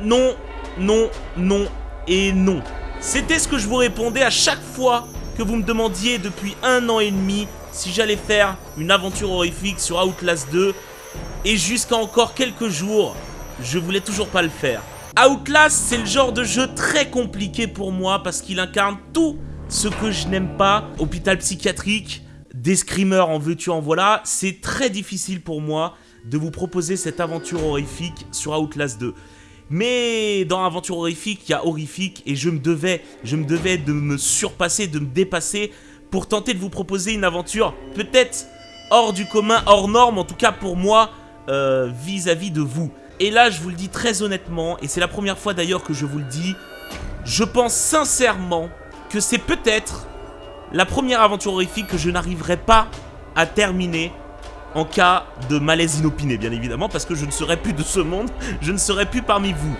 non, non, non et non. C'était ce que je vous répondais à chaque fois que vous me demandiez depuis un an et demi si j'allais faire une aventure horrifique sur Outlast 2. Et jusqu'à encore quelques jours, je voulais toujours pas le faire. Outlast, c'est le genre de jeu très compliqué pour moi parce qu'il incarne tout ce que je n'aime pas. Hôpital psychiatrique, des screamers en veux-tu en voilà. C'est très difficile pour moi de vous proposer cette aventure horrifique sur Outlast 2. Mais dans Aventure horrifique, il y a horrifique et je me devais, de me surpasser, de me dépasser pour tenter de vous proposer une aventure peut-être hors du commun, hors norme, en tout cas pour moi, vis à -vis de vous. Et là, je vous le dis très honnêtement, et c'est la première fois d'ailleurs que je vous le dis, je pense sincèrement que c'est peut-être la première aventure horrifique que je n'arriverai pas à terminer en cas de malaise inopiné, bien évidemment, parce que je ne serai plus de ce monde, je ne serai plus parmi vous.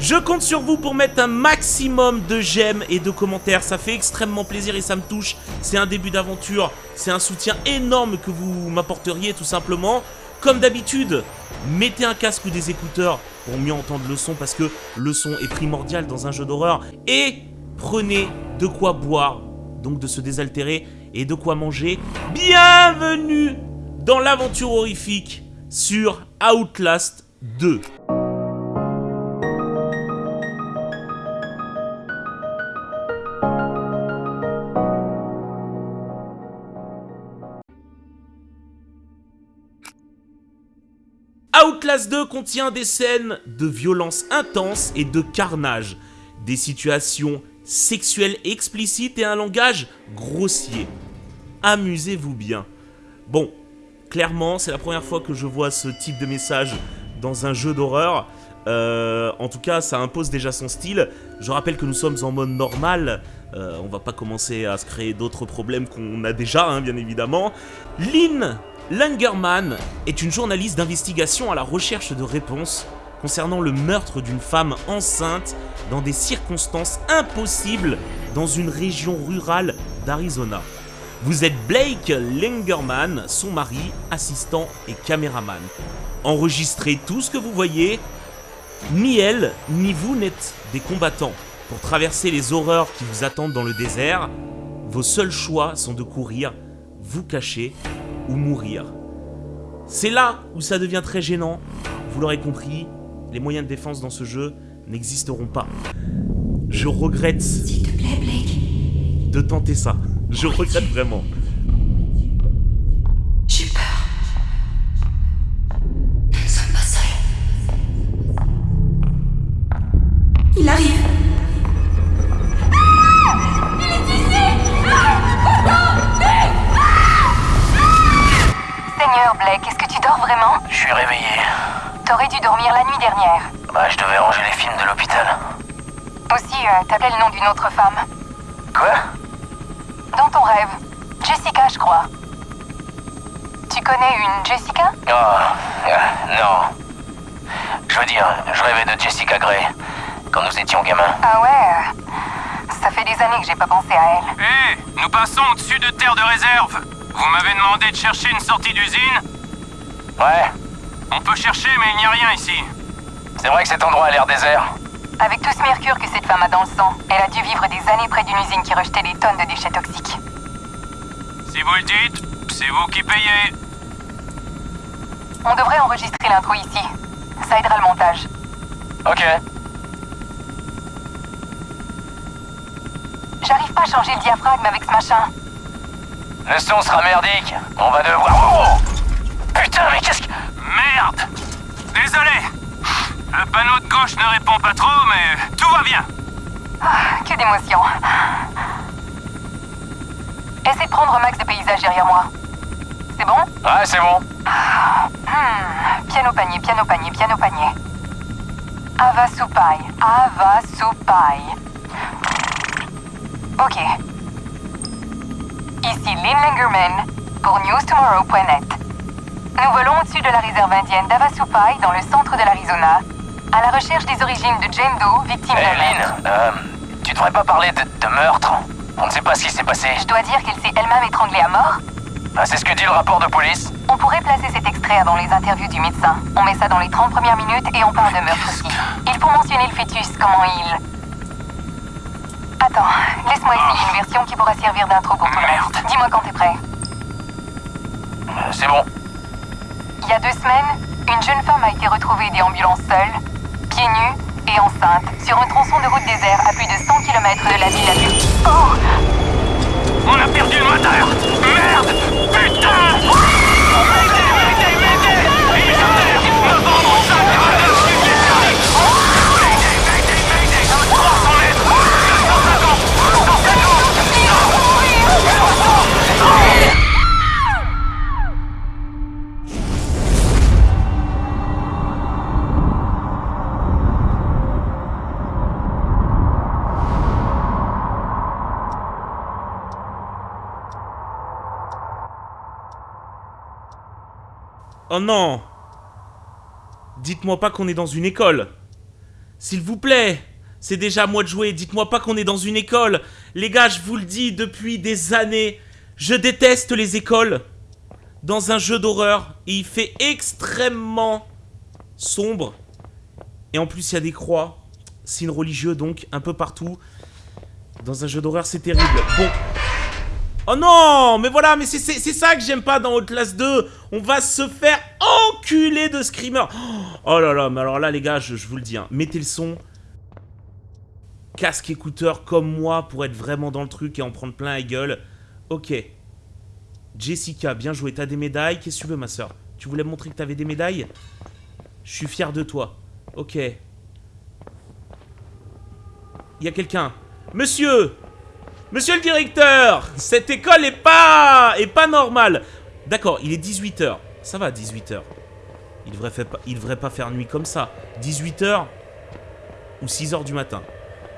Je compte sur vous pour mettre un maximum de j'aime et de commentaires, ça fait extrêmement plaisir et ça me touche. C'est un début d'aventure, c'est un soutien énorme que vous m'apporteriez tout simplement. Comme d'habitude, mettez un casque ou des écouteurs pour mieux entendre le son parce que le son est primordial dans un jeu d'horreur. Et prenez de quoi boire, donc de se désaltérer et de quoi manger. Bienvenue dans l'aventure horrifique sur Outlast 2. Outlast 2 contient des scènes de violence intense et de carnage, des situations sexuelles explicites et un langage grossier. Amusez-vous bien. Bon, clairement, c'est la première fois que je vois ce type de message dans un jeu d'horreur. Euh, en tout cas, ça impose déjà son style. Je rappelle que nous sommes en mode normal. Euh, on va pas commencer à se créer d'autres problèmes qu'on a déjà, hein, bien évidemment. Lynn Langerman est une journaliste d'investigation à la recherche de réponses concernant le meurtre d'une femme enceinte dans des circonstances impossibles dans une région rurale d'Arizona. Vous êtes Blake Langerman, son mari, assistant et caméraman. Enregistrez tout ce que vous voyez. Ni elle, ni vous n'êtes des combattants. Pour traverser les horreurs qui vous attendent dans le désert, vos seuls choix sont de courir, vous cacher ou mourir. C'est là où ça devient très gênant. Vous l'aurez compris, les moyens de défense dans ce jeu n'existeront pas. Je regrette de tenter ça. Je regrette vraiment. J'ai peur. Nous ne sommes pas seuls. Il arrive. Seigneur Blake, est-ce que tu dors vraiment? Je suis réveillé. T'aurais dû dormir la nuit dernière. Bah, je devais ranger les films de l'hôpital. Aussi, euh, t'appelais le nom d'une autre femme. Quoi? Dans ton rêve. Jessica, je crois. Tu connais une Jessica? Oh, euh, non. Je veux dire, je rêvais de Jessica Gray quand nous étions gamins. Ah ouais? Euh, Ça fait des années que j'ai pas pensé à elle. Hé, nous passons au-dessus de terre de réserve. Vous m'avez demandé de chercher une sortie d'usine? Ouais, On peut chercher, mais il n'y a rien ici. c'est vrai que cet endroit a l'air désert. Avec tout ce mercure que cette femme a dans le sang, elle a dû vivre des années près d'une usine qui rejetait des tonnes de déchets toxiques. Si vous le dites, c'est vous qui payez. On devrait enregistrer l'intro ici. Ça aidera le montage. Ok. J'arrive pas à changer le diaphragme avec ce machin. Le son sera merdique. On va devoir... Oh Putain, mais qu'est-ce que... Merde Désolé Le panneau de gauche ne répond pas trop, mais tout va bien. Ah, que d'émotion. Essaie de prendre un max de paysages derrière moi. C'est bon? Ouais, c'est bon. Hmm, Piano panier, piano panier, piano panier. Ava Supai, Ava Supai. Ok. Ici Lynn Langerman pour newstomorrow.net. Nous volons au-dessus de la réserve indienne d'Avasupai dans le centre de l'Arizona, à la recherche des origines de Jane Doe, victime d'un Lynn, euh, tu devrais pas parler de, de meurtre. On ne sait pas ce qui s'est passé. Je dois dire qu'elle s'est elle-même étranglée à mort Ah, c'est ce que dit le rapport de police On pourrait placer cet extrait avant les interviews du médecin. On met ça dans les 30 premières minutes et on parle de meurtre aussi. Il faut mentionner le fœtus, comment il... Attends, laisse-moi essayer une version qui pourra servir d'intro pour tout Merde. Dis-moi quand t'es prêt. Euh, C'est bon. Il y a deux semaines, une jeune femme a été retrouvée déambulant seule, pieds et enceinte, sur un tronçon de route désert à plus de 100 km de la ville la plus... Oh On a perdu le moteur. Merde Putain Oh non Dites-moi pas qu'on est dans une école. S'il vous plaît C'est déjà à moi de jouer, dites-moi pas qu'on est dans une école. Les gars, je vous le dis depuis des années, je déteste les écoles. Dans un jeu d'horreur, il fait extrêmement sombre. Et en plus, il y a des croix, signes religieux donc, un peu partout. Dans un jeu d'horreur, c'est terrible. Bon, Oh non Mais voilà, mais c'est ça que j'aime pas dans Outlast 2 On va se faire enculer de screamer Oh là là, mais alors là les gars, je, je vous le dis, hein, mettez le son. Casque écouteur comme moi pour être vraiment dans le truc et en prendre plein la gueule. Ok. Jessica, bien joué, t'as des médailles. Qu'est-ce que tu veux ma soeur Tu voulais me montrer que t'avais des médailles? Je suis fier de toi. Ok. Il y a quelqu'un? Monsieur Monsieur le directeur, cette école est pas est normale. D'accord, il est 18h. Ça va 18h. Il devrait pas il devrait pas faire nuit comme ça. 18h ou 6h du matin.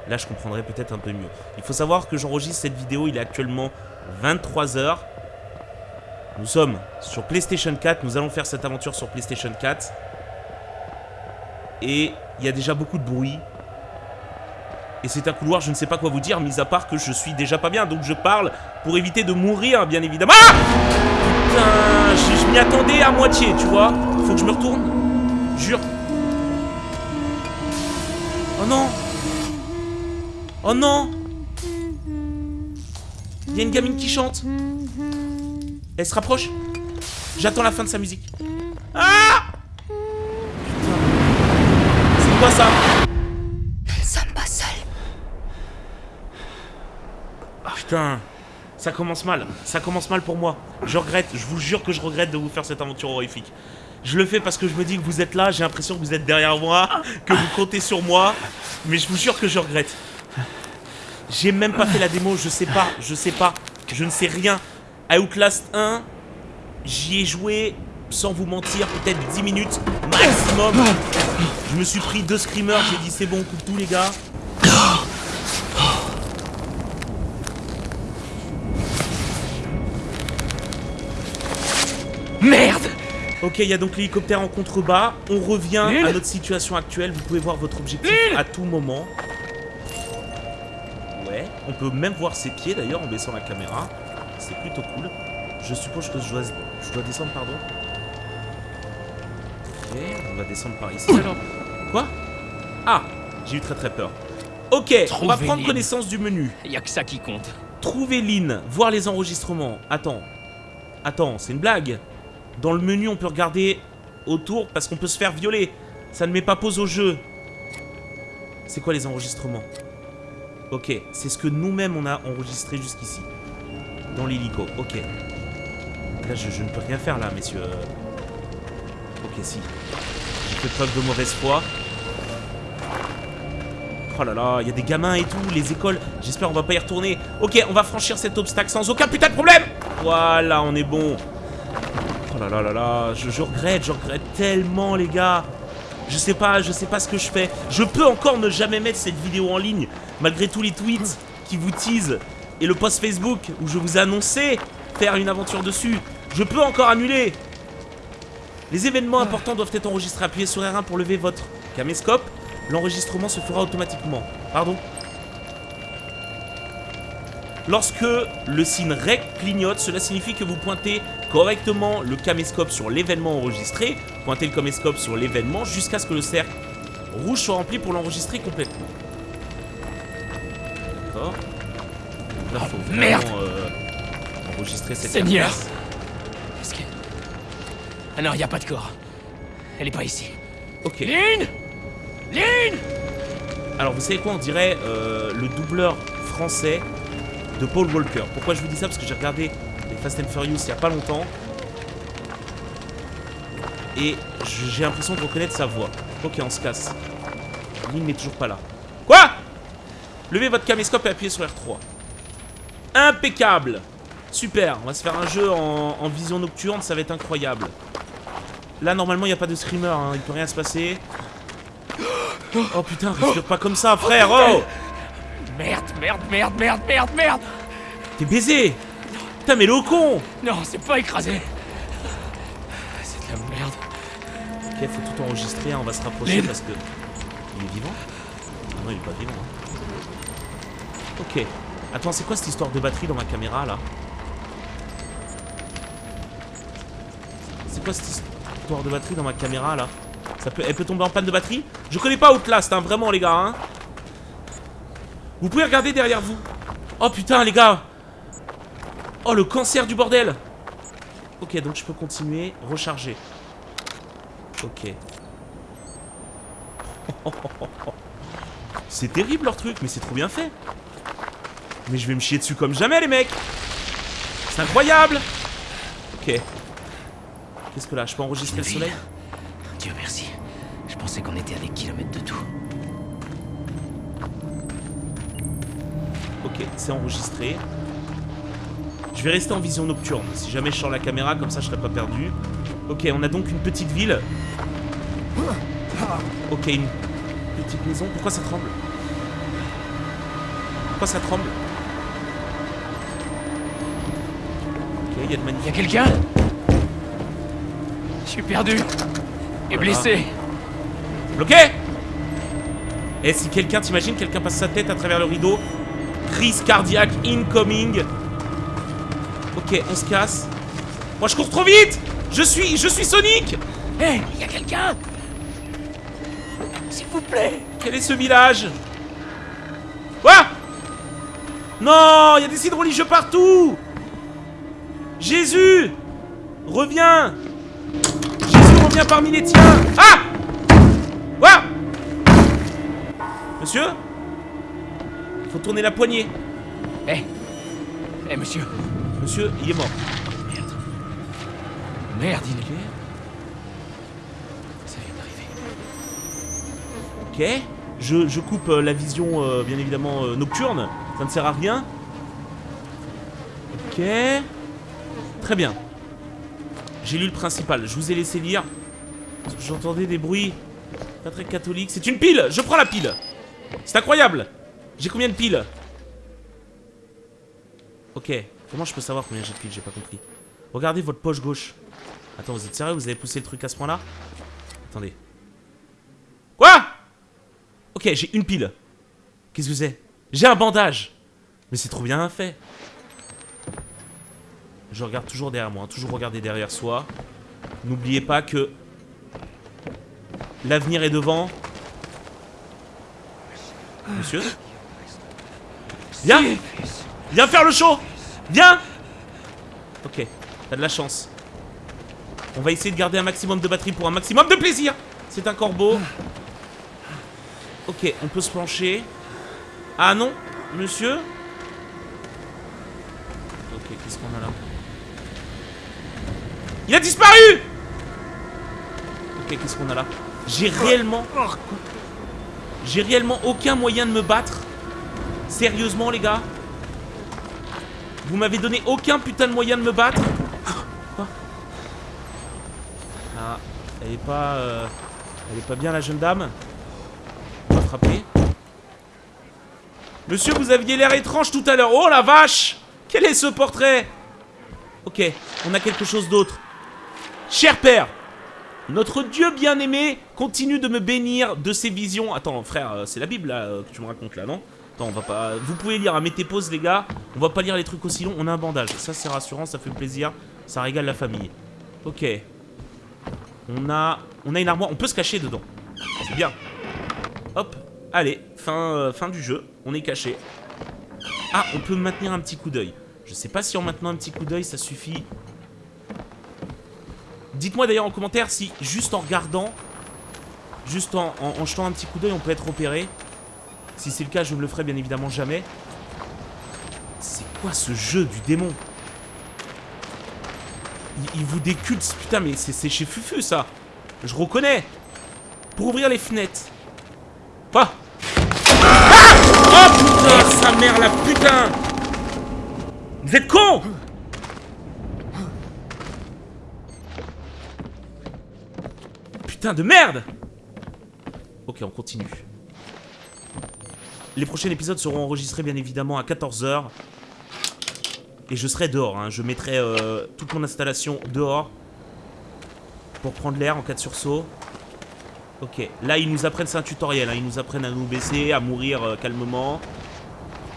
Là, je comprendrais peut-être un peu mieux. Il faut savoir que j'enregistre cette vidéo, il est actuellement 23h. Nous sommes sur PlayStation 4, nous allons faire cette aventure sur PlayStation 4. Et il y a déjà beaucoup de bruit. Et c'est un couloir, je ne sais pas quoi vous dire, mis à part que je suis déjà pas bien, donc je parle pour éviter de mourir, bien évidemment. Ah Putain, je, je m'y attendais à moitié, tu vois. Faut que je me retourne. Jure. Oh non Oh non Il y a une gamine qui chante. Elle se rapproche. J'attends la fin de sa musique. Ah Putain. C'est quoi ça Nous ne sommes pas seuls. Putain, ça commence mal. Ça commence mal pour moi. Je regrette, je vous jure que je regrette de vous faire cette aventure horrifique. Je le fais parce que je me dis que vous êtes là, j'ai l'impression que vous êtes derrière moi, que vous comptez sur moi, mais je vous jure que je regrette. J'ai même pas fait la démo, je sais pas, je sais pas, je ne sais rien. Outlast 1, j'y ai joué, sans vous mentir, peut-être 10 minutes maximum. Je me suis pris deux screamers, j'ai dit c'est bon, coupe tout les gars. Merde Ok, il y a donc l'hélicoptère en contrebas. On revient à notre situation actuelle. Vous pouvez voir votre objectif à tout moment. Ouais, on peut même voir ses pieds d'ailleurs en baissant la caméra. C'est plutôt cool. Je suppose que je dois, je dois descendre, pardon. Ok, on va descendre par ici alors. Quoi? Ah, j'ai eu très très peur. Ok, on va prendre Lynn. connaissance du menu. Y a que ça qui compte. Trouver Lynn, voir les enregistrements. Attends. Attends, c'est une blague. Dans le menu, on peut regarder autour parce qu'on peut se faire violer. Ça ne met pas pause au jeu. C'est quoi les enregistrements? Ok, c'est ce que nous-mêmes on a enregistré jusqu'ici. Dans l'hélico, ok. Là, je, ne peux rien faire là, messieurs. Ok, si. J'ai fait preuve de mauvaise foi. Oh là là, il y a des gamins et tout, les écoles. J'espère on va pas y retourner. Ok, on va franchir cet obstacle sans aucun putain de problème. Voilà, on est bon. Là là là là, je, regrette, je regrette tellement les gars. Je sais pas, je sais pas ce que je fais. Je peux encore ne jamais mettre cette vidéo en ligne, malgré tous les tweets qui vous teasent et le post Facebook où je vous ai annoncé faire une aventure dessus. Je peux encore annuler. Les événements importants doivent être enregistrés. Appuyez sur R1 pour lever votre caméscope. L'enregistrement se fera automatiquement. Pardon Lorsque le signe REC clignote, cela signifie que vous pointez correctement le caméscope sur l'événement enregistré. Pointez le caméscope sur l'événement jusqu'à ce que le cercle rouge soit rempli pour l'enregistrer complètement. D'accord. Là, faut vraiment merde. euh, enregistrer cette Seigneur. Est-ce que... Ah non, y a pas de corps. Elle est pas ici. Ok. Lynn Lynn Alors vous savez quoi, on dirait euh, le doubleur français de Paul Walker. Pourquoi je vous dis ça? Parce que j'ai regardé les Fast and Furious il y a pas longtemps. Et j'ai l'impression de reconnaître sa voix. Ok, on se casse. Lynn n'est toujours pas là. Quoi? Levez votre caméscope et appuyez sur R3. Impeccable Super, on va se faire un jeu en, en vision nocturne, ça va être incroyable. Là, normalement, il n'y a pas de screamer, hein, il peut rien se passer. Oh putain, respire pas comme ça, frère, oh Merde, merde, merde, merde, merde, merde T'es baisé Putain, mais le con Non, c'est pas écrasé C'est de la merde. Ok, faut tout enregistrer, hein, on va se rapprocher Lynn. parce que... Il est vivant Ah non, il est pas vivant. hein. Ok. Attends, c'est quoi cette histoire de batterie dans ma caméra, là? C'est quoi cette histoire de batterie dans ma caméra, là? Ça peut... Elle peut tomber en panne de batterie? Je connais pas Outlast, hein, vraiment, les gars, hein Vous pouvez regarder derrière vous Oh, putain, les gars Oh, le cancer du bordel Ok, donc je peux continuer, recharger. Ok. C'est terrible leur truc, mais c'est trop bien fait. Mais je vais me chier dessus comme jamais, les mecs. C'est incroyable. Ok. Qu'est-ce que là Je peux enregistrer le soleil? Dieu merci. Je pensais qu'on était à des kilomètres de tout. Ok, c'est enregistré. Je vais rester en vision nocturne. Si jamais je sors la caméra, comme ça je serai pas perdu. Ok, on a donc une petite ville. Ok, une petite maison. Pourquoi ça tremble? Pourquoi ça tremble? Ok, il y a de magnifiques... quelqu'un? Je suis perdu. Et blessé. Bloqué Et si quelqu'un, t'imagines, quelqu'un passe sa tête à travers le rideau? Crise cardiaque incoming. Ok, on se casse. Moi, je cours trop vite Je suis, je suis Sonic Hé, y a quelqu'un S'il vous plaît. Quel est ce village? Quoi? Non, il y a des sites religieux partout Jésus Reviens Jésus revient parmi les tiens Ah Quoi? Monsieur? Faut tourner la poignée. Hé. Hé, monsieur. Monsieur, il est mort. Merde. Merde, il est... Ok. Ça vient d'arriver. Ok. Je, je coupe euh, la vision, euh, bien évidemment, euh, nocturne. Ça ne sert à rien. Ok. Très bien. J'ai lu le principal. Je vous ai laissé lire. J'entendais des bruits pas très catholiques. C'est une pile Je prends la pile C'est incroyable J'ai combien de piles? Ok. Comment je peux savoir combien j'ai de piles J'ai pas compris. Regardez votre poche gauche. Attends, vous êtes sérieux Vous avez poussé le truc à ce point-là? Attendez. Quoi? Ok, j'ai une pile. Qu'est-ce que c'est? J'ai un bandage. Mais c'est trop bien fait. Je regarde toujours derrière moi, hein, toujours regarder derrière soi. N'oubliez pas que l'avenir est devant. Monsieur? Viens Viens faire le show Viens! Ok, t'as de la chance. On va essayer de garder un maximum de batterie pour un maximum de plaisir. C'est un corbeau. Ok, on peut se pencher. Ah non, monsieur. Ok, qu'est-ce qu'on a là? Il a disparu! Ok, qu'est-ce qu'on a là? J'ai réellement... J'ai réellement aucun moyen de me battre. Sérieusement, les gars? Vous m'avez donné aucun putain de moyen de me battre Ah, elle est pas... euh, Elle est pas bien, la jeune dame On va frapper. Monsieur, vous aviez l'air étrange tout à l'heure. Oh la vache Quel est ce portrait Ok, on a quelque chose d'autre. Cher père, notre Dieu bien-aimé continue de me bénir de ses visions. Attends, frère, euh, c'est la Bible là euh, que tu me racontes là, non? On va pas... Vous pouvez lire, hein, mettez pause les gars. On va pas lire les trucs aussi longs. On a un bandage. Ça, c'est rassurant, ça fait plaisir. Ça régale la famille. Ok. On a... On a une armoire. On peut se cacher dedans. C'est bien. Hop. Allez, fin, euh, fin du jeu. On est caché. Ah, on peut maintenir un petit coup d'œil. Je sais pas si en maintenant un petit coup d'œil, ça suffit. Dites-moi d'ailleurs en commentaire si, juste en regardant, juste en, en, en jetant un petit coup d'œil, on peut être repéré. Si c'est le cas, je ne le ferai bien évidemment jamais. C'est quoi ce jeu du démon? Il, vous déculte, putain, mais c'est chez Fufu ça. Je reconnais. Pour ouvrir les fenêtres. Pas. Ah oh putain, sa mère la putain Vous êtes con Putain de merde Ok, on continue. Les prochains épisodes seront enregistrés bien évidemment à 14h. Et je serai dehors, hein. je mettrai euh, toute mon installation dehors. Pour prendre l'air en cas de sursaut. Ok, là ils nous apprennent, c'est un tutoriel, hein. ils nous apprennent à nous baisser, à mourir euh, calmement.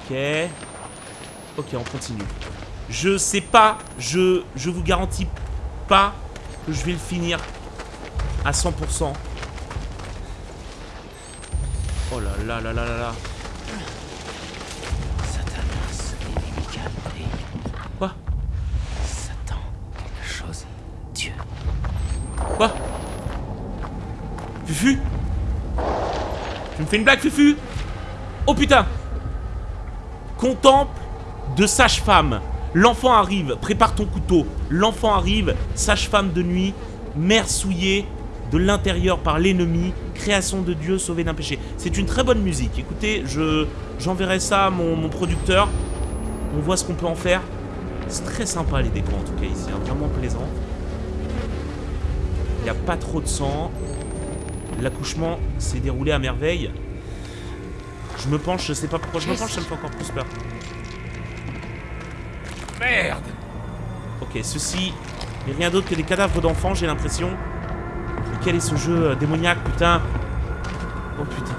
Ok. Ok, on continue. Je sais pas, je, je vous garantis pas que je vais le finir à 100%. Oh là là là là là là. Fufu Tu me fais une blague, Fufu? Oh putain Contemple de sage-femme. L'enfant arrive, prépare ton couteau. L'enfant arrive, sage-femme de nuit, mère souillée de l'intérieur par l'ennemi, création de Dieu sauvée d'un péché. C'est une très bonne musique. Écoutez, je j'enverrai ça à mon, producteur. On voit ce qu'on peut en faire. C'est très sympa les décors en tout cas ici, hein, vraiment plaisant. Il n'y a pas trop de sang. L'accouchement s'est déroulé à merveille. Je me penche, je sais pas pourquoi je me penche, ça me fait encore plus peur. Merde Ok, ceci n'est rien d'autre que des cadavres d'enfants, j'ai l'impression. Mais quel est ce jeu euh, démoniaque, putain? Oh putain.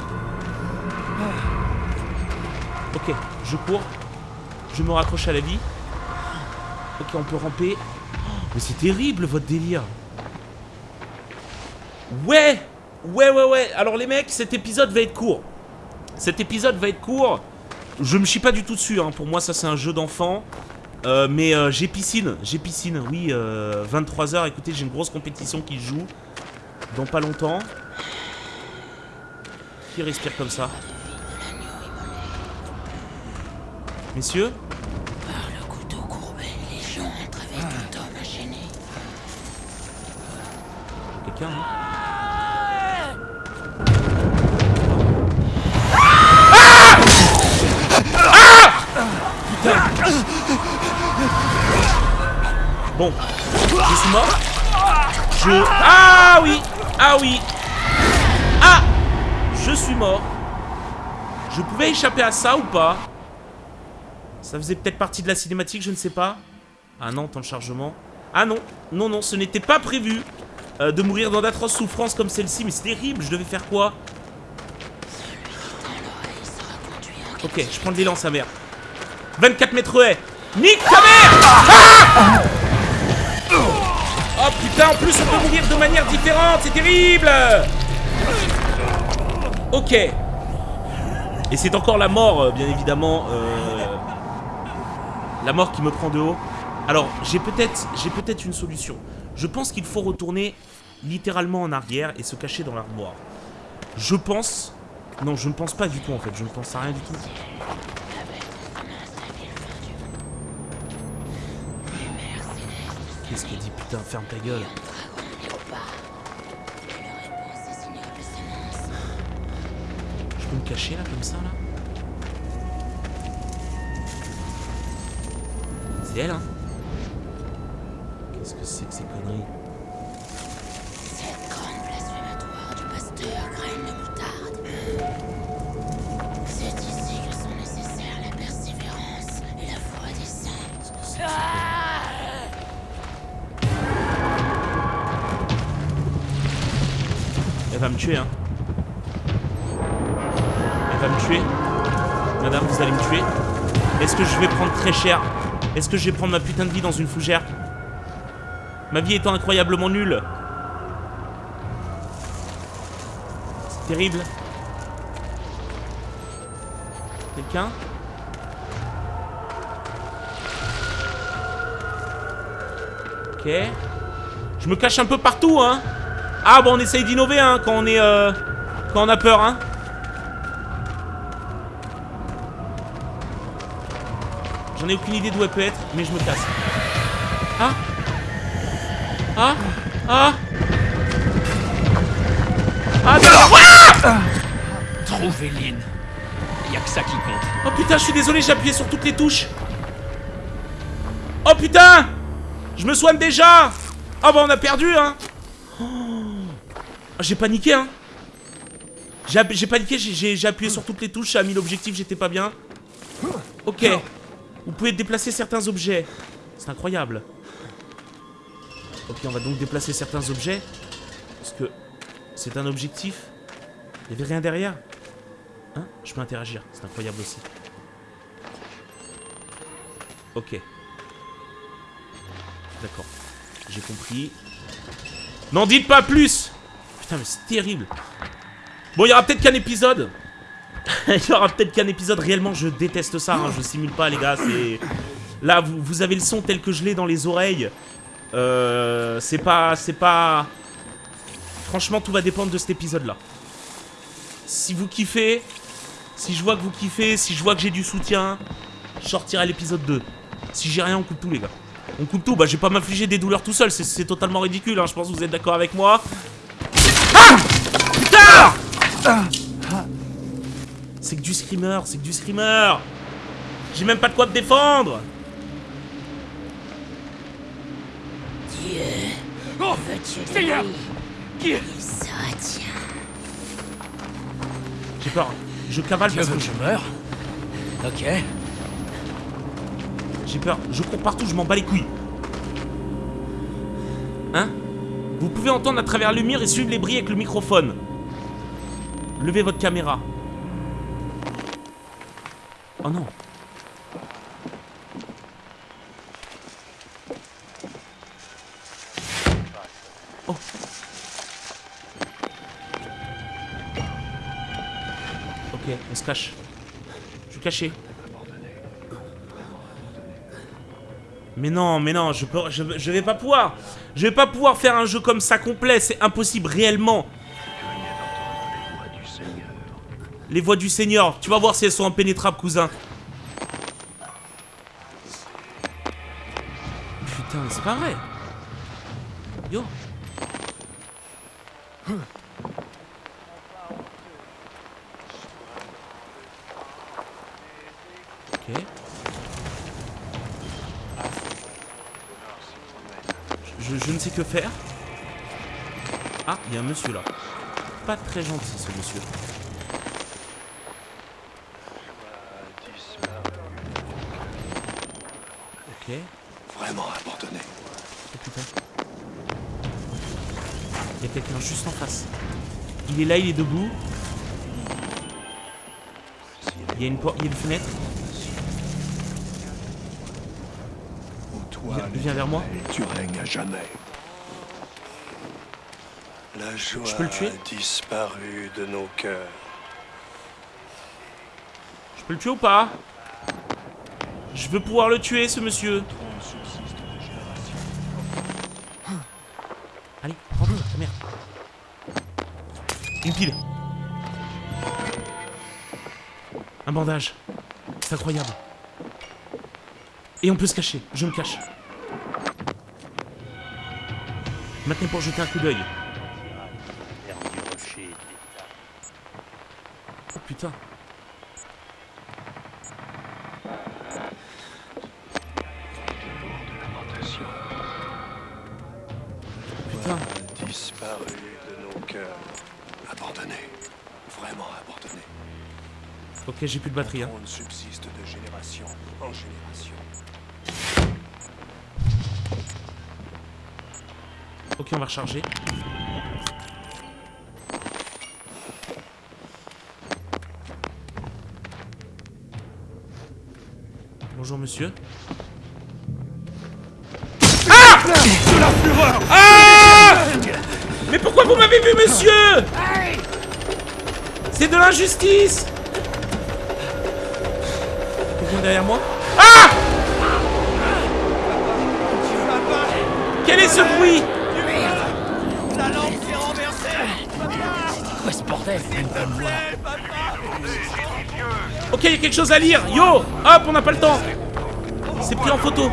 Ok, je cours. Je me raccroche à la vie. Ok, on peut ramper. Oh, mais c'est terrible, votre délire. Ouais Ouais, ouais, ouais. Alors les mecs, cet épisode va être court. Cet épisode va être court. Je me chie pas du tout dessus. Hein. Pour moi, ça, c'est un jeu d'enfant. Euh, mais euh, j'ai piscine, j'ai piscine, oui, euh, 23h, écoutez, j'ai une grosse compétition qui se joue dans pas longtemps. Qui respire comme ça? Messieurs? Par le couteau courbé, les gens entrent avec un homme enchaîné. Quelqu'un hein? Bon, je suis mort. Je... Ah oui. Ah oui. Ah. Je suis mort. Je pouvais échapper à ça ou pas? Ça faisait peut-être partie de la cinématique, je ne sais pas. Ah non, temps de chargement. Ah non, non, non, ce n'était pas prévu euh, de mourir dans d'atroces souffrances comme celle-ci, mais c'est terrible, je devais faire quoi? Ok, je prends de l'élan, sa mère. 24 mètres haies. Nique ta mère! Ah putain, en plus on peut mourir de manière différente, c'est terrible Ok. Et c'est encore la mort, euh, bien évidemment. euh, La mort qui me prend de haut. Alors, j'ai peut-être j'ai peut-être une solution. Je pense qu'il faut retourner littéralement en arrière et se cacher dans l'armoire. Je pense... Non, je ne pense pas du tout en fait, je ne pense à rien du tout. Qu'est-ce qu'elle dit Putain, ferme ta gueule. Je peux me cacher là, comme ça, là? C'est elle, hein? Qu'est-ce que c'est que ces conneries? Très cher Est-ce que je vais prendre ma putain de vie dans une fougère? Ma vie étant incroyablement nulle. C'est terrible. Quelqu'un? Ok. Je me cache un peu partout, hein. Ah, bon, on essaye d'innover, hein, quand on est... euh, quand on a peur, hein. J'en ai aucune idée d'où elle peut être, mais je me casse. Ah Ah Ah Ah, non Trouver Lynn. Y a que ça qui compte. Oh putain, je suis désolé, j'ai appuyé sur toutes les touches. Oh putain Je me soigne déjà Oh bah on a perdu, hein Oh, J'ai paniqué, hein J'ai paniqué, j'ai- appuyé sur toutes les touches, j'ai mis l'objectif, j'étais pas bien. Ok. Vous pouvez déplacer certains objets. C'est incroyable. Ok, on va donc déplacer certains objets. Parce que c'est un objectif. Il y avait rien derrière Hein? Je peux interagir, c'est incroyable aussi. Ok. D'accord. J'ai compris. N'en dites pas plus Putain, mais c'est terrible. Bon, il y aura peut-être qu'un épisode. Il y aura peut-être qu'un épisode. Réellement, je déteste ça. hein, Je simule pas, les gars. C'est... Là, vous, vous avez le son tel que je l'ai dans les oreilles. Euh, c'est pas... C'est pas... Franchement, tout va dépendre de cet épisode-là. Si vous kiffez, si je vois que vous kiffez, si je vois que j'ai du soutien, je sortirai l'épisode 2. Si j'ai rien, on coupe tout, les gars. On coupe tout. Bah, je vais pas m'infliger des douleurs tout seul. C'est- C'est totalement ridicule, hein. Je pense que vous êtes d'accord avec moi. Ah Putain C'est que du screamer, c'est que du screamer. J'ai même pas de quoi me défendre. Oh Veux-tu de Seigneur. J'ai peur. Je cavale Tu parce veux que que je- meure Ok. j'ai peur. Je cours partout, je m'en bats les couilles. Hein? Vous pouvez entendre à travers le mur et suivre les bruits avec le microphone. Levez votre caméra. Oh non. Oh. Ok, on se cache. Je suis caché. Mais non, mais non, je, peux, vais pas pouvoir. Je vais pas pouvoir faire un jeu comme ça complet, c'est impossible réellement. Les voix du Seigneur, tu vas voir si elles sont impénétrables, cousin. Putain, c'est pas vrai. Yo. Ok. Je, je ne sais que faire. Ah, il y a un monsieur là. Pas très gentil ce monsieur. Ok. Vraiment abandonné. Oh putain. Il y a quelqu'un juste en face. Il est là, il est debout. Il y a une porte, il y a une fenêtre. Toi, Viens- viens vers moi. Tu règnes à jamais. La joie Je peux le tuer? a disparu de nos cœurs. Je peux le tuer ou pas? Je veux pouvoir le tuer, ce monsieur. Allez, rentre, ta mère. Une pile. Un bandage. C'est incroyable. Et on peut se cacher. Je me cache. Maintenant pour jeter un coup d'œil. Oh putain. Putain. Ok, j'ai plus de batterie. Hein. On subsiste de génération en génération. Ok, on va recharger. Bonjour monsieur. Ah Ah Mais pourquoi vous m'avez vu monsieur? C'est de l'injustice derrière moi. Ah Quel est ce bruit Quoi ce bordel Ok, il y a quelque chose à lire. Yo Hop, on n'a pas le temps. C'est pris en photo.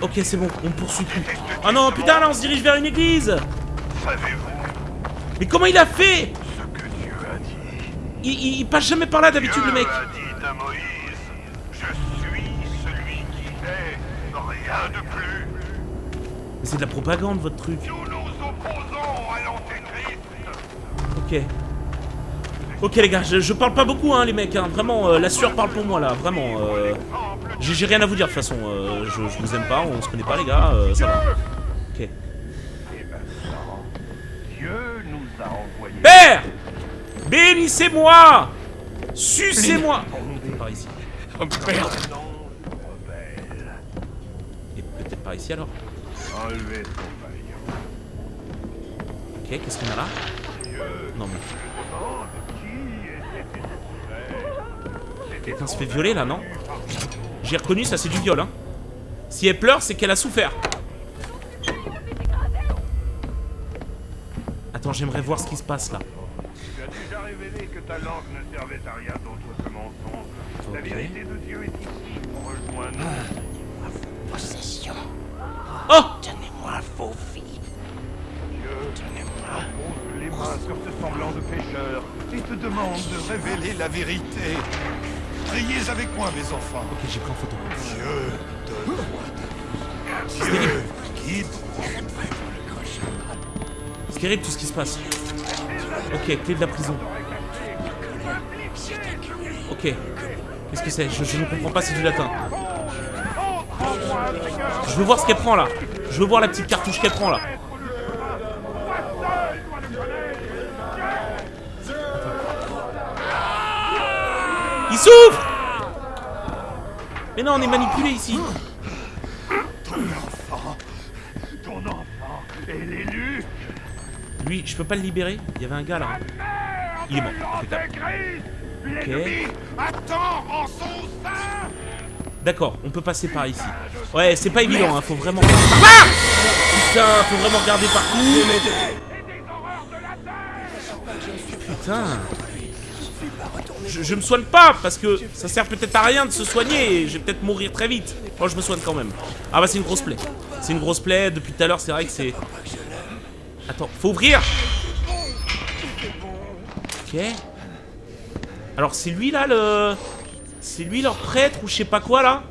Ok, c'est bon, on poursuit plus. Oh non, putain, là, on se dirige vers une église. Mais comment il a fait Ce que Dieu a dit. Il, il- il passe jamais par là d'habitude, le mec Dieu a dit à Moïse Je suis celui qui est, rien de plus. Mais c'est de la propagande, votre truc. Nous nous opposons à l'antéchrist. Ok. Ok, les gars, je, je parle pas beaucoup, hein, les mecs, hein. Vraiment, euh, la sueur parle pour moi, là, vraiment. euh, J'ai j'ai rien à vous dire, de toute façon. euh, je, je vous aime pas, on se connaît pas, les gars, euh, ça va. Ok. Et maintenant, Dieu nous a envoyés. Père Bénissez-moi Sucez-moi Par ici. Oh merde Et peut-être par ici, alors Enlevez. Ok, qu'est-ce qu'on a là? Non, mais... Quelqu'un se fait violer, là, non? J'ai reconnu, ça, c'est du viol, hein. Si elle pleure, c'est qu'elle a souffert. Attends, j'aimerais voir ce qui se passe, là. Tu as déjà révélé que ta langue ne servait à rien d'autre que mensonge. La Ok. vérité de Dieu est ici pour rejoindre. Possession. Oh Donnez-moi vos vies. Dieu pose les mains sur ce semblant de pécheur et te demande de révéler la vérité. Priez avec moi, mes enfants. Ok, j'ai pris en photo. Dieu donne Dieu guide. Terrible, tout ce qui se passe. Ok, clé de la prison. Ok. Qu'est-ce que c'est? Je, ne comprends pas, c'est du latin. Je veux voir ce qu'elle prend, là. Je veux voir la petite cartouche qu'elle prend, là. Il souffre Mais non, on est manipulé ici. Je peux pas le libérer Il y avait un gars, là. Il est mort. Ok. D'accord, on peut passer par ici. Ouais, c'est pas évident, hein, faut vraiment... Ah Putain, faut vraiment regarder partout. Putain. Je, je me soigne pas, parce que ça sert peut-être à rien de se soigner, et je vais peut-être mourir très vite. Moi, je me soigne quand même. Ah bah, c'est une grosse plaie. C'est une grosse plaie, depuis tout à l'heure, c'est vrai que c'est... Attends, faut ouvrir Ok. Alors, c'est lui, là, le... C'est lui leur prêtre ou je sais pas quoi là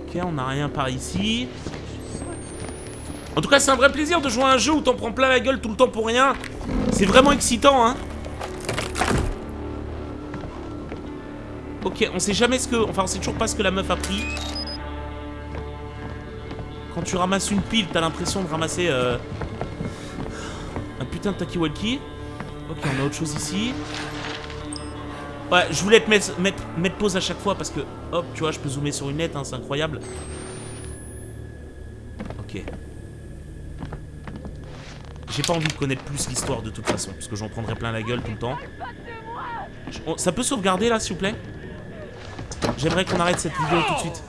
Ok, on n'a rien par ici. En tout cas, c'est un vrai plaisir de jouer à un jeu où t'en prends plein la gueule tout le temps pour rien. C'est vraiment excitant, hein. Ok, on sait jamais ce que... Enfin, on sait toujours pas ce que la meuf a pris. Quand tu ramasses une pile, t'as l'impression de ramasser... euh, putain de talkie-walkie. Ok, on a autre chose ici. Ouais, je voulais te mettre, mettre, mettre pause à chaque fois parce que, hop, tu vois, je peux zoomer sur une lettre, hein, c'est incroyable. Ok. J'ai pas envie de connaître plus l'histoire de toute façon, parce que j'en prendrais plein la gueule tout le temps. Ça peut sauvegarder là, s'il vous plaît? J'aimerais qu'on arrête cette vidéo tout de suite.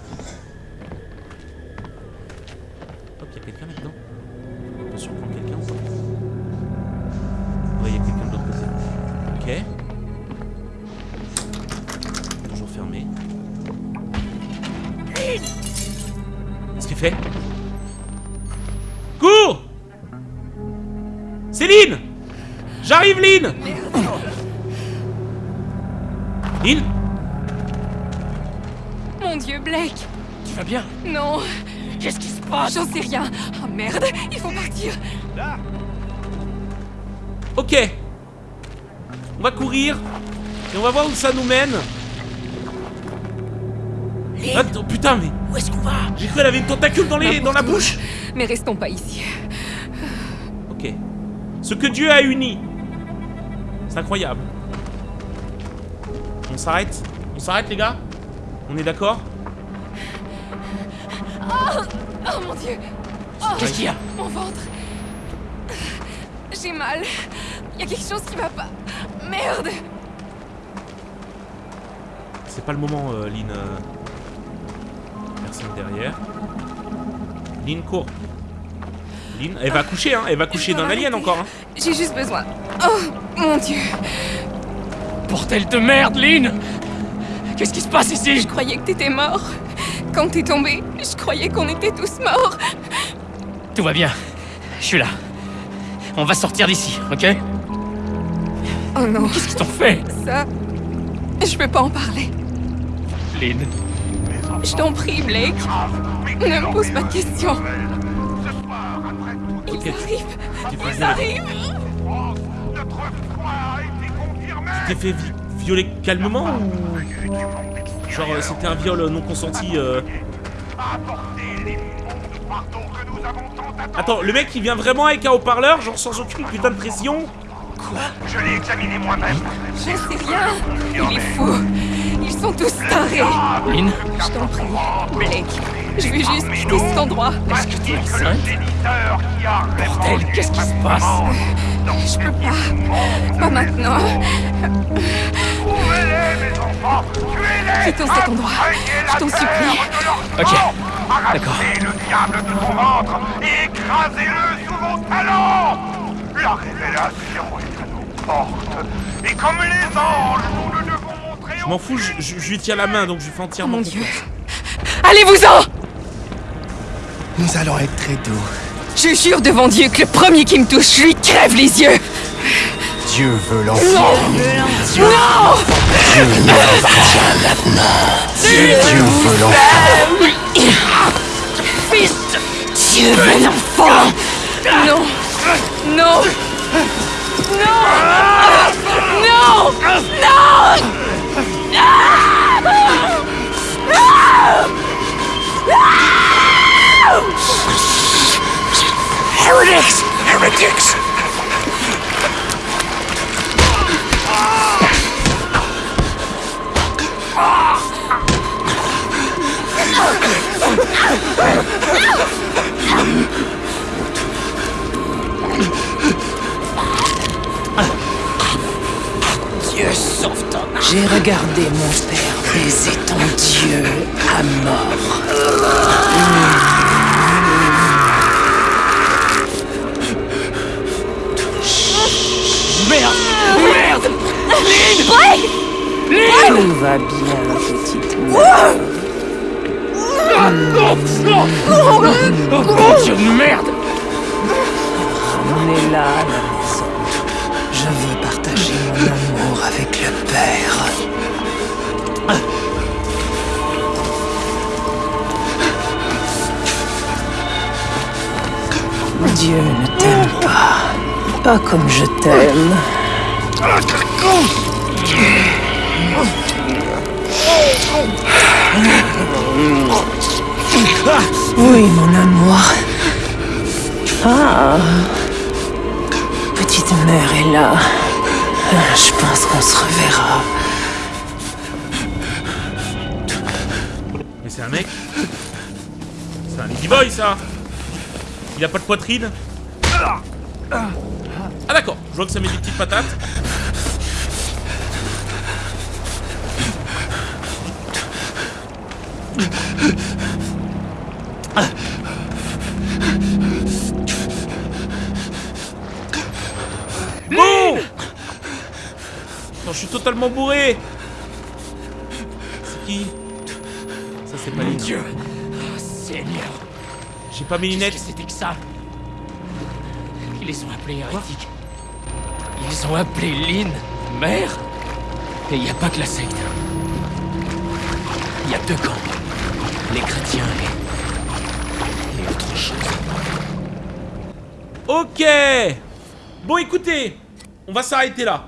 Rien Oh merde Il faut partir Ok. On va courir. Et on va voir où ça nous mène. Attends, putain, mais... Où est-ce qu'on va? J'ai cru qu'elle avait une tentacule dans, les, dans la bouche. Mais restons pas ici. Ok. Ce que Dieu a uni. C'est incroyable. On On s'arrête? On s'arrête, les gars? On est d'accord? Oh mon dieu Qu'est-ce qu'il y a Mon ventre J'ai mal. Il y a quelque chose qui va pas. Merde C'est pas le moment, euh, Lynn. euh. Personne derrière. Lynn court. Lynn, elle va coucher, hein. Elle va coucher d'un alien encore, hein. J'ai juste besoin. Oh mon dieu Bordel de merde, Lynn Qu'est-ce qui se passe ici? Je croyais que t'étais mort. Quand t'es tombé, je croyais qu'on était tous morts. Tout va bien. Je suis là. On va sortir d'ici, ok? Oh non, Qu'est-ce qu'ils t'ont fait? Ça. Je peux pas en parler. Lynn Je t'en prie, Blake. Ne me pose pas de questions. Ce soir, après tout, Ils arrivent. T'es fait Ils violer. arrivent. France, notre foi a été confirmée. T'es fait vi- violer calmement ou? Genre, euh, c'était un viol non consenti euh... Attends, le mec il vient vraiment avec un haut-parleur, genre sans aucune putain de pression Je l'ai examiné moi-même. J'en sais rien. Il est fou. Ils sont tous tarés. Lynn Je t'en prie, Blake. Je veux juste quitter cet endroit. Est-ce que tu es enceinte Bordel, qu'est-ce qui se passe? Je peux pas. Pas maintenant. Trouvez-les, mes enfants. Tuez-les. Quittons cet endroit. Je t'en supplie. Ok, Arrachez le diable de son ventre et écrasez-le sous vos talons. La révélation est à nos portes. Et comme les anges, nous ne devons montrer Je m'en fous, je, je- je lui tiens la main donc je lui fais Oh entièrement mon dieu. Allez-vous-en Nous allons être très doux. Je jure devant Dieu que le premier qui me touche, je lui crève les yeux. Dieu veut l'enfant. Non Dieu veut l'enfant. Dieu veut l'enfant Non J'ai regardé mon père baiser ton Dieu à mort. Merde. Merde. Tout va bien, petite mère. Oh mon dieu de merde. Ramenez-la à la maison. Je veux partager mon amour avec le Père. Dieu ne t'aime pas. Pas comme je t'aime. Oui, mon amour. Ah. Petite mère est là. Je pense qu'on se reverra. Mais c'est un mec C'est un ladyboy ça Il a pas de poitrine Ah d'accord, je vois que ça met des petites patates. Bon Non, je suis totalement bourré. C'est qui? Ça c'est pas Lynn. dieu. Oh, Seigneur J'ai pas mes lunettes. c'était que ça Ils les ont appelés hérétiques. Ils ont appelé Lynn mère Et il n'y a pas que la secte. Il y a deux camps. Les chrétiens et... et autre chose. Ok Bon écoutez, on va s'arrêter là.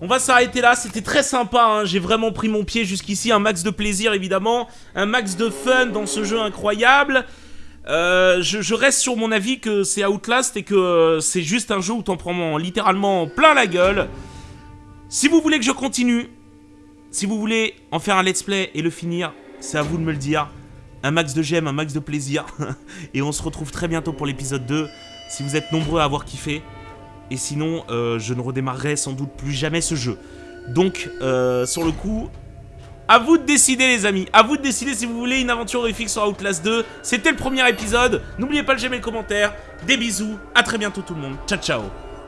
On va s'arrêter là, c'était très sympa, hein. j'ai vraiment pris mon pied jusqu'ici, un max de plaisir évidemment, un max de fun dans ce jeu incroyable. Euh, je, reste sur mon avis que c'est Outlast et que euh, c'est juste un jeu où t'en prends littéralement plein la gueule. Si vous voulez que je continue, Si vous voulez en faire un let's play et le finir, c'est à vous de me le dire. Un max de j'aime, un max de plaisir. et on se retrouve très bientôt pour l'épisode 2, si vous êtes nombreux à avoir kiffé. Et sinon, euh, je ne redémarrerai sans doute plus jamais ce jeu. Donc, sur le coup, à vous de décider les amis, à vous de décider si vous voulez une aventure horrifique sur Outlast 2. C'était le premier épisode, n'oubliez pas le j'aime et le commentaire. Des bisous, à très bientôt tout le monde, ciao ciao